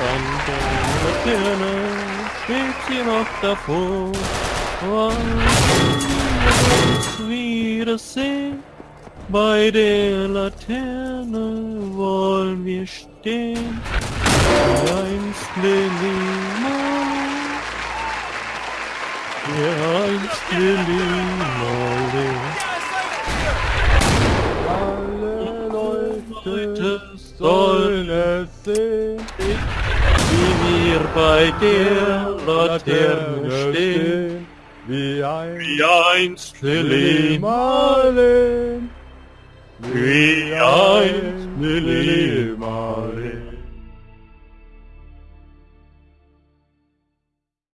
Von der Laterne schwebt sie noch davor. Wollen wir uns wiedersehen? Bei der Laterne wollen wir stehen. Wie einst Lilly ja, einst will Alle Leute sollen es sehen wie wir bei der Laterne stehen. Wie ein Wie einst Lili Marlin. Wie einst Lili Marlin.